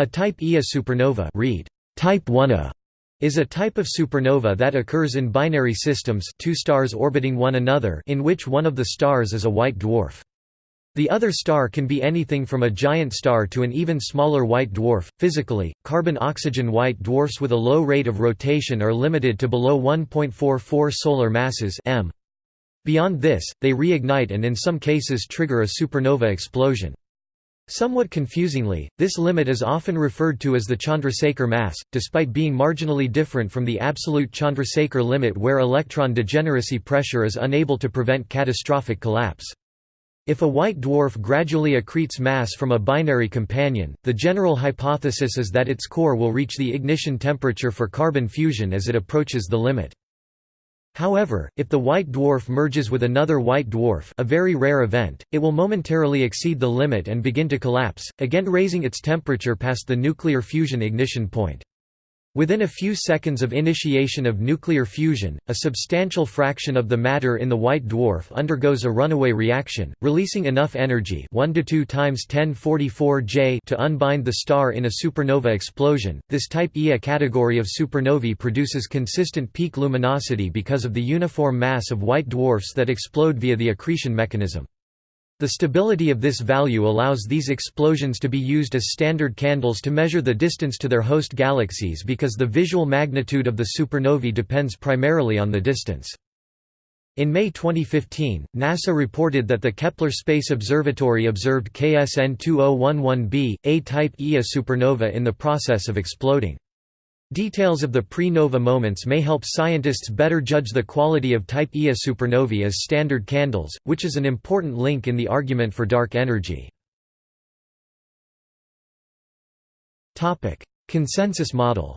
A type Ia supernova read, type 1A, is a type of supernova that occurs in binary systems two stars orbiting one another in which one of the stars is a white dwarf. The other star can be anything from a giant star to an even smaller white dwarf. Physically, carbon-oxygen white dwarfs with a low rate of rotation are limited to below 1.44 solar masses m. Beyond this, they reignite and in some cases trigger a supernova explosion. Somewhat confusingly, this limit is often referred to as the Chandrasekhar mass, despite being marginally different from the absolute Chandrasekhar limit where electron degeneracy pressure is unable to prevent catastrophic collapse. If a white dwarf gradually accretes mass from a binary companion, the general hypothesis is that its core will reach the ignition temperature for carbon fusion as it approaches the limit. However, if the white dwarf merges with another white dwarf a very rare event, it will momentarily exceed the limit and begin to collapse, again raising its temperature past the nuclear fusion ignition point. Within a few seconds of initiation of nuclear fusion, a substantial fraction of the matter in the white dwarf undergoes a runaway reaction, releasing enough energy 1 to 2 times 1044 J to unbind the star in a supernova explosion. This type Ia category of supernovae produces consistent peak luminosity because of the uniform mass of white dwarfs that explode via the accretion mechanism. The stability of this value allows these explosions to be used as standard candles to measure the distance to their host galaxies because the visual magnitude of the supernovae depends primarily on the distance. In May 2015, NASA reported that the Kepler Space Observatory observed KSN 2011b, a type Ia supernova in the process of exploding. Details of the pre-nova moments may help scientists better judge the quality of Type Ia supernovae as standard candles, which is an important link in the argument for dark energy. Consensus model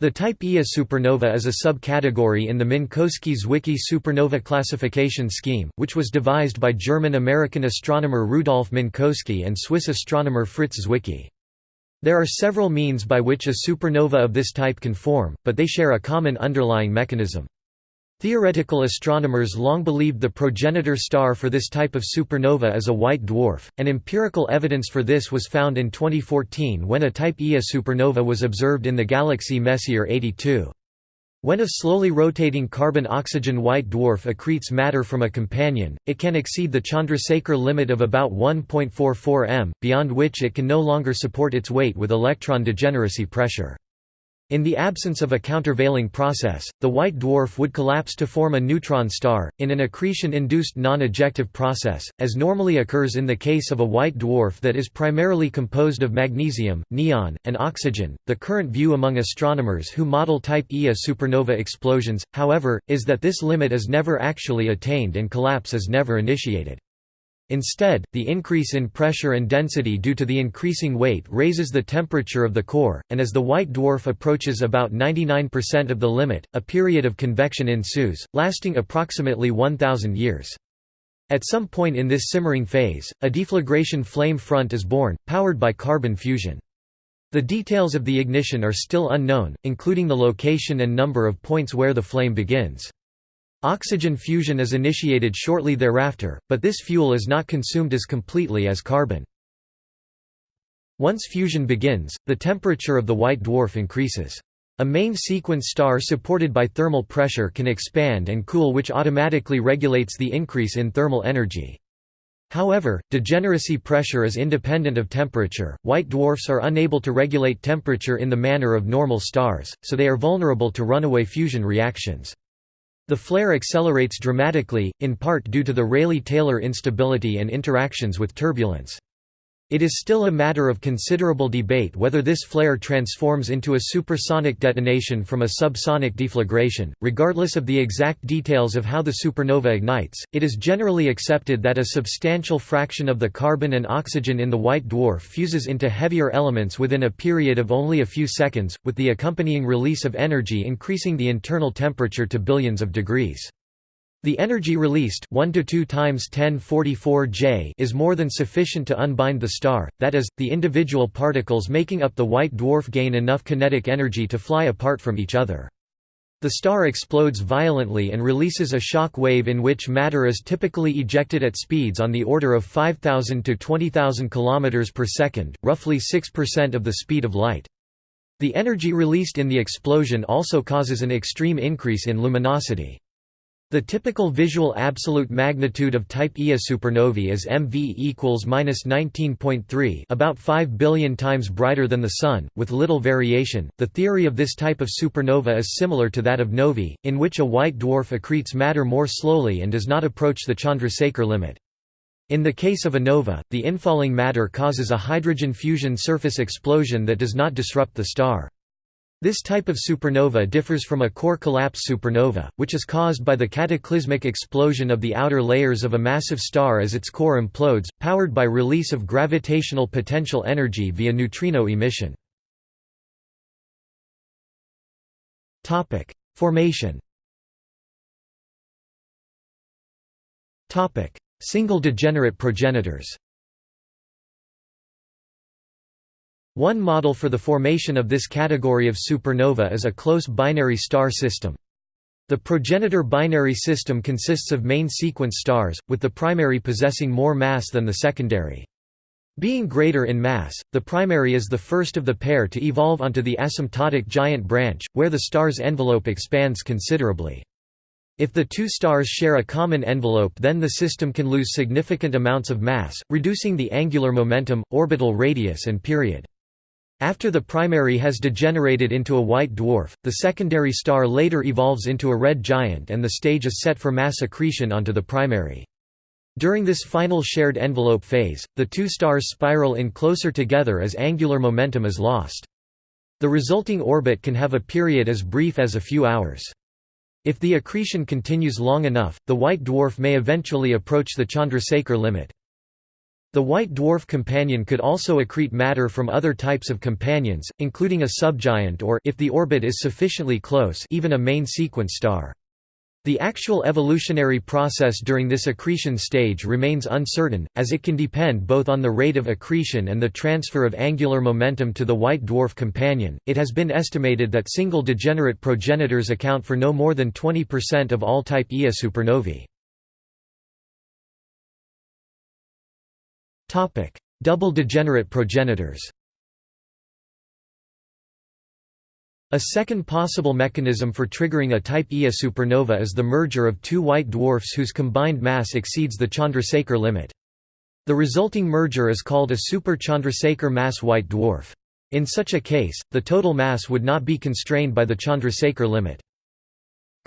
The Type Ia supernova is a subcategory in the Minkowski-Zwicky supernova classification scheme, which was devised by German-American astronomer Rudolf Minkowski and Swiss astronomer Fritz Zwicky. There are several means by which a supernova of this type can form, but they share a common underlying mechanism. Theoretical astronomers long believed the progenitor star for this type of supernova is a white dwarf, and empirical evidence for this was found in 2014 when a Type Ia supernova was observed in the galaxy Messier 82. When a slowly rotating carbon-oxygen white dwarf accretes matter from a companion, it can exceed the Chandrasekhar limit of about 1.44 m, beyond which it can no longer support its weight with electron degeneracy pressure. In the absence of a countervailing process, the white dwarf would collapse to form a neutron star, in an accretion-induced non-ejective process, as normally occurs in the case of a white dwarf that is primarily composed of magnesium, neon, and oxygen. The current view among astronomers who model Type Ia supernova explosions, however, is that this limit is never actually attained and collapse is never initiated. Instead, the increase in pressure and density due to the increasing weight raises the temperature of the core, and as the white dwarf approaches about 99% of the limit, a period of convection ensues, lasting approximately 1,000 years. At some point in this simmering phase, a deflagration flame front is born, powered by carbon fusion. The details of the ignition are still unknown, including the location and number of points where the flame begins. Oxygen fusion is initiated shortly thereafter, but this fuel is not consumed as completely as carbon. Once fusion begins, the temperature of the white dwarf increases. A main sequence star supported by thermal pressure can expand and cool which automatically regulates the increase in thermal energy. However, degeneracy pressure is independent of temperature. White dwarfs are unable to regulate temperature in the manner of normal stars, so they are vulnerable to runaway fusion reactions. The flare accelerates dramatically, in part due to the Rayleigh-Taylor instability and interactions with turbulence. It is still a matter of considerable debate whether this flare transforms into a supersonic detonation from a subsonic deflagration. Regardless of the exact details of how the supernova ignites, it is generally accepted that a substantial fraction of the carbon and oxygen in the white dwarf fuses into heavier elements within a period of only a few seconds, with the accompanying release of energy increasing the internal temperature to billions of degrees. The energy released 1 to 2 times 1044 J is more than sufficient to unbind the star, that is, the individual particles making up the white dwarf gain enough kinetic energy to fly apart from each other. The star explodes violently and releases a shock wave in which matter is typically ejected at speeds on the order of 5000 to 20000 km per second, roughly 6% of the speed of light. The energy released in the explosion also causes an extreme increase in luminosity. The typical visual absolute magnitude of type Ia supernovae is MV equals -19.3, about 5 billion times brighter than the Sun, with little variation. The theory of this type of supernova is similar to that of novae, in which a white dwarf accretes matter more slowly and does not approach the Chandrasekhar limit. In the case of a nova, the infalling matter causes a hydrogen fusion surface explosion that does not disrupt the star. This type of supernova differs from a core collapse supernova, which is caused by the cataclysmic explosion of the outer layers of a massive star as its core implodes, powered by release of gravitational potential energy via neutrino emission. Formation Single degenerate progenitors One model for the formation of this category of supernova is a close binary star system. The progenitor binary system consists of main sequence stars, with the primary possessing more mass than the secondary. Being greater in mass, the primary is the first of the pair to evolve onto the asymptotic giant branch, where the star's envelope expands considerably. If the two stars share a common envelope then the system can lose significant amounts of mass, reducing the angular momentum, orbital radius and period. After the primary has degenerated into a white dwarf, the secondary star later evolves into a red giant and the stage is set for mass accretion onto the primary. During this final shared envelope phase, the two stars spiral in closer together as angular momentum is lost. The resulting orbit can have a period as brief as a few hours. If the accretion continues long enough, the white dwarf may eventually approach the Chandrasekhar limit. The white dwarf companion could also accrete matter from other types of companions, including a subgiant or if the orbit is sufficiently close even a main sequence star. The actual evolutionary process during this accretion stage remains uncertain, as it can depend both on the rate of accretion and the transfer of angular momentum to the white dwarf companion. It has been estimated that single degenerate progenitors account for no more than 20% of all type Ia supernovae. Double degenerate progenitors. A second possible mechanism for triggering a type Ia supernova is the merger of two white dwarfs whose combined mass exceeds the Chandrasekhar limit. The resulting merger is called a super-Chandrasekhar mass white dwarf. In such a case, the total mass would not be constrained by the Chandrasekhar limit.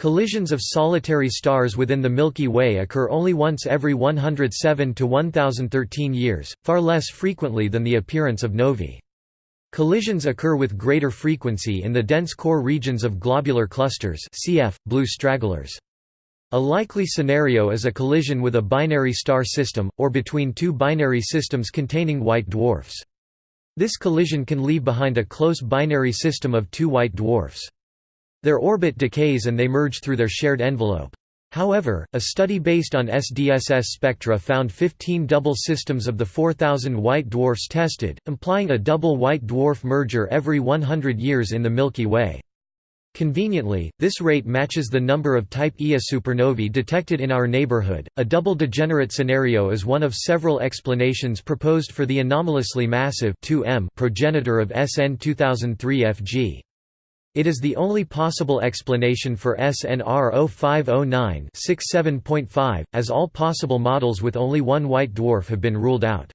Collisions of solitary stars within the Milky Way occur only once every 107 to 1013 years, far less frequently than the appearance of novae. Collisions occur with greater frequency in the dense core regions of globular clusters cf. blue stragglers. A likely scenario is a collision with a binary star system, or between two binary systems containing white dwarfs. This collision can leave behind a close binary system of two white dwarfs. Their orbit decays and they merge through their shared envelope. However, a study based on SDSS spectra found 15 double systems of the 4,000 white dwarfs tested, implying a double white dwarf merger every 100 years in the Milky Way. Conveniently, this rate matches the number of type Ia supernovae detected in our neighborhood. A double degenerate scenario is one of several explanations proposed for the anomalously massive 2M progenitor of SN 2003 FG. It is the only possible explanation for SNR 0509-67.5, as all possible models with only one white dwarf have been ruled out.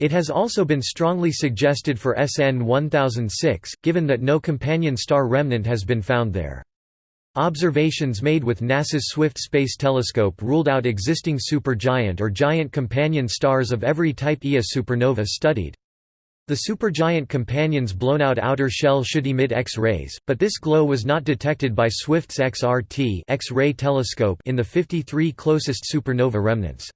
It has also been strongly suggested for SN 1006, given that no companion star remnant has been found there. Observations made with NASA's Swift Space Telescope ruled out existing supergiant or giant companion stars of every type Ia supernova studied. The supergiant companion's blown-out outer shell should emit X-rays, but this glow was not detected by Swift's XRT X-ray telescope in the 53 closest supernova remnants.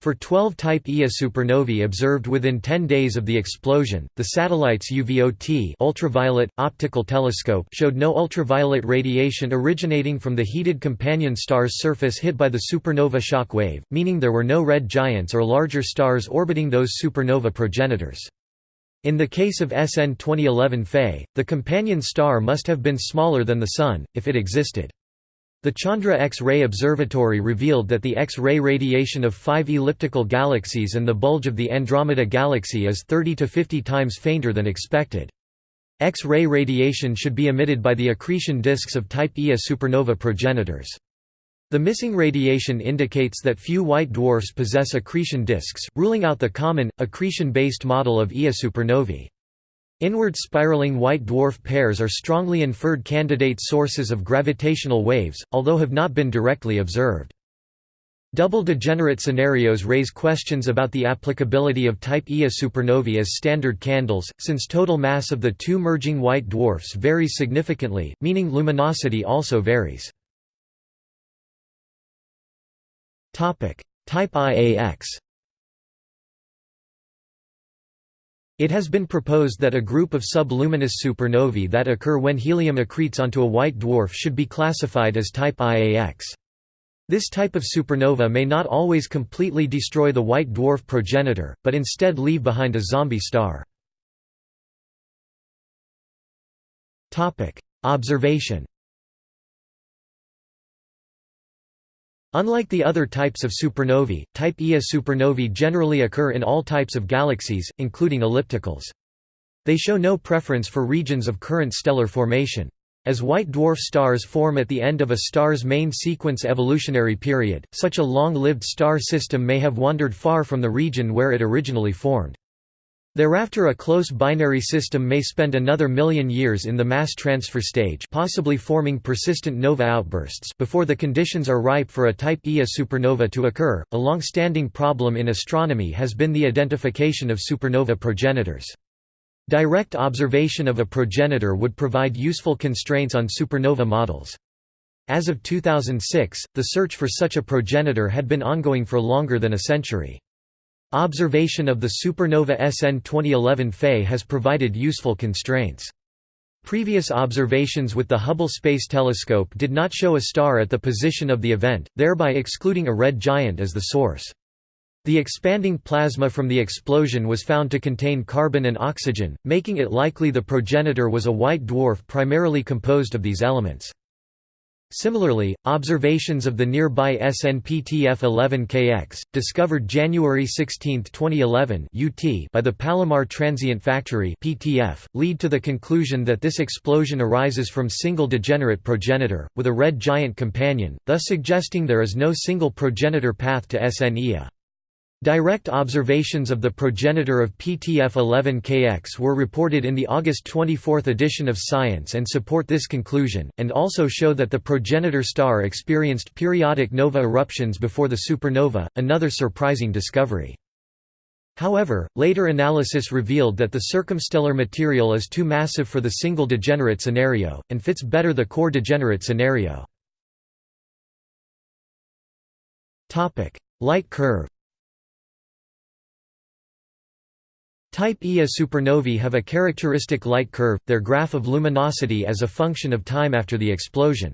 For 12 Type Ia supernovae observed within 10 days of the explosion, the satellite's UVOT ultraviolet, optical telescope showed no ultraviolet radiation originating from the heated companion star's surface hit by the supernova shock wave, meaning there were no red giants or larger stars orbiting those supernova progenitors. In the case of SN 2011 Fe, the companion star must have been smaller than the Sun, if it existed. The Chandra X-ray Observatory revealed that the X-ray radiation of five elliptical galaxies and the bulge of the Andromeda Galaxy is 30 to 50 times fainter than expected. X-ray radiation should be emitted by the accretion disks of Type Ia supernova progenitors. The missing radiation indicates that few white dwarfs possess accretion disks, ruling out the common, accretion-based model of Ia supernovae. Inward spiraling white dwarf pairs are strongly inferred candidate sources of gravitational waves, although have not been directly observed. Double degenerate scenarios raise questions about the applicability of type Ia supernovae as standard candles, since total mass of the two merging white dwarfs varies significantly, meaning luminosity also varies. Type IAX. It has been proposed that a group of subluminous supernovae that occur when helium accretes onto a white dwarf should be classified as type IAX. This type of supernova may not always completely destroy the white dwarf progenitor, but instead leave behind a zombie star. Observation Unlike the other types of supernovae, type Ia supernovae generally occur in all types of galaxies, including ellipticals. They show no preference for regions of current stellar formation. As white dwarf stars form at the end of a star's main sequence evolutionary period, such a long-lived star system may have wandered far from the region where it originally formed. Thereafter a close binary system may spend another million years in the mass transfer stage possibly forming persistent nova outbursts before the conditions are ripe for a type Ia supernova to occur. A long-standing problem in astronomy has been the identification of supernova progenitors. Direct observation of a progenitor would provide useful constraints on supernova models. As of 2006, the search for such a progenitor had been ongoing for longer than a century. Observation of the supernova SN 2011 Fe has provided useful constraints. Previous observations with the Hubble Space Telescope did not show a star at the position of the event, thereby excluding a red giant as the source. The expanding plasma from the explosion was found to contain carbon and oxygen, making it likely the progenitor was a white dwarf primarily composed of these elements. Similarly, observations of the nearby SNPTF-11KX, discovered January 16, 2011 UT by the Palomar Transient Factory PTF, lead to the conclusion that this explosion arises from single degenerate progenitor, with a red giant companion, thus suggesting there is no single progenitor path to SNIA. Direct observations of the progenitor of PTF-11KX were reported in the August 24 edition of Science and support this conclusion, and also show that the progenitor star experienced periodic nova eruptions before the supernova, another surprising discovery. However, later analysis revealed that the circumstellar material is too massive for the single degenerate scenario, and fits better the core degenerate scenario. Light curve Type Ia supernovae have a characteristic light curve, their graph of luminosity as a function of time after the explosion.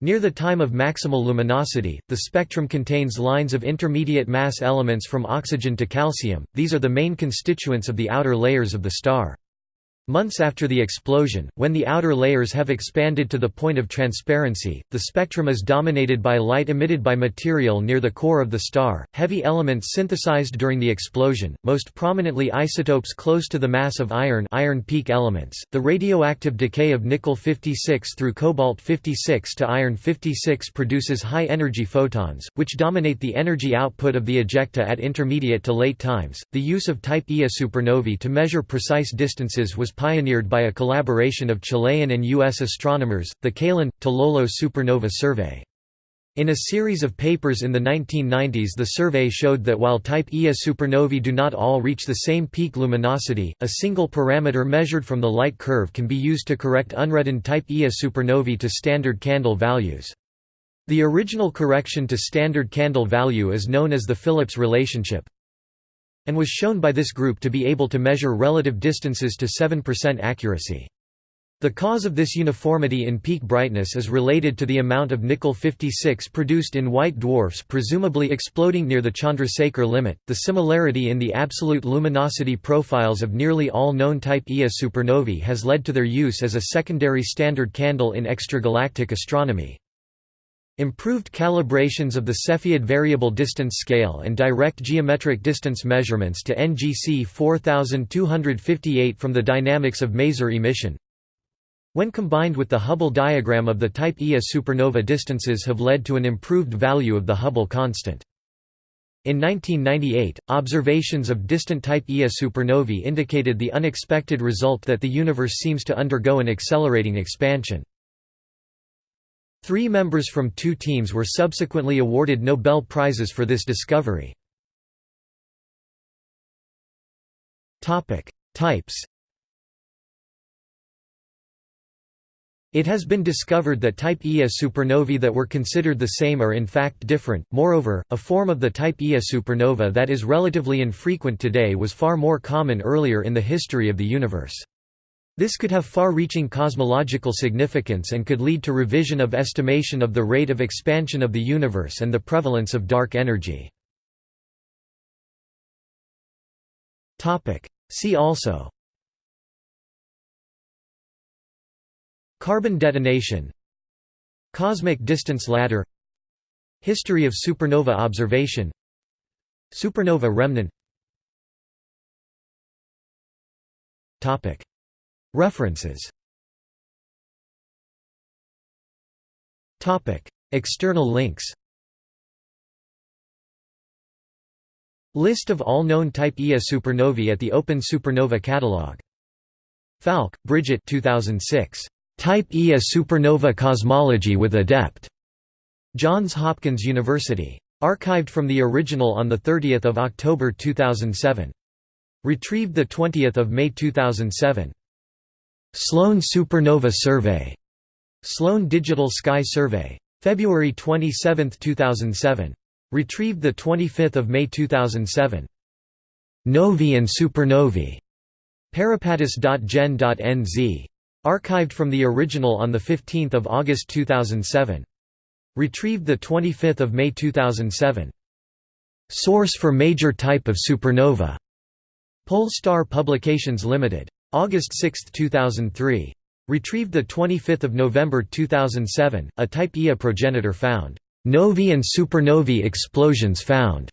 Near the time of maximal luminosity, the spectrum contains lines of intermediate mass elements from oxygen to calcium, these are the main constituents of the outer layers of the star. Months after the explosion, when the outer layers have expanded to the point of transparency, the spectrum is dominated by light emitted by material near the core of the star, heavy elements synthesized during the explosion, most prominently isotopes close to the mass of iron iron peak elements, the radioactive decay of nickel-56 through cobalt-56 to iron-56 produces high-energy photons, which dominate the energy output of the ejecta at intermediate to late times. The use of Type Ia supernovae to measure precise distances was pioneered by a collaboration of Chilean and U.S. astronomers, the Calán Tololo Supernova Survey. In a series of papers in the 1990s the survey showed that while type Ia supernovae do not all reach the same peak luminosity, a single parameter measured from the light curve can be used to correct unreddened type Ia supernovae to standard candle values. The original correction to standard candle value is known as the Phillips relationship and was shown by this group to be able to measure relative distances to 7% accuracy. The cause of this uniformity in peak brightness is related to the amount of nickel-56 produced in white dwarfs presumably exploding near the Chandrasekhar limit. The similarity in the absolute luminosity profiles of nearly all known type Ia supernovae has led to their use as a secondary standard candle in extragalactic astronomy. Improved calibrations of the Cepheid variable distance scale and direct geometric distance measurements to NGC 4258 from the dynamics of maser emission when combined with the Hubble diagram of the type Ia supernova distances have led to an improved value of the Hubble constant. In 1998, observations of distant type Ia supernovae indicated the unexpected result that the universe seems to undergo an accelerating expansion. Three members from two teams were subsequently awarded Nobel Prizes for this discovery. Types It has been discovered that type Ia supernovae that were considered the same are in fact different. Moreover, a form of the type Ia supernova that is relatively infrequent today was far more common earlier in the history of the universe. This could have far-reaching cosmological significance and could lead to revision of estimation of the rate of expansion of the universe and the prevalence of dark energy. See also. Carbon detonation. Cosmic distance ladder. History of supernova observation. Supernova remnant References External links List of all known type Ia supernovae at the Open Supernova Catalog Falck, Bridget 2006. Type Ia supernova cosmology with Adept. Johns Hopkins University. Archived from the original on 30 October 2007. Retrieved 20 May 2007. Sloan Supernova Survey. Sloan Digital Sky Survey. February 27, 2007. Retrieved 25 May 2007. Novae and supernovae. Peripatus.gen.nz. Archived from the original on 15 August 2007. Retrieved 25 May 2007. Source for major type of supernova. Polestar Publications Limited. August 6, 2003. Retrieved 25 November 2007, a Type Ia progenitor found. Novae and supernovae explosions found.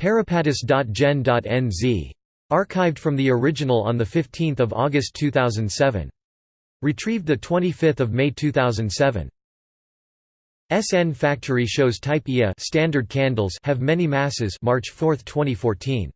Peripatus.gen.nz. Archived from the original on 15 August 2007. Retrieved 25 May 2007. SN Factory shows Type Ia standard candles have many masses March 4, 2014.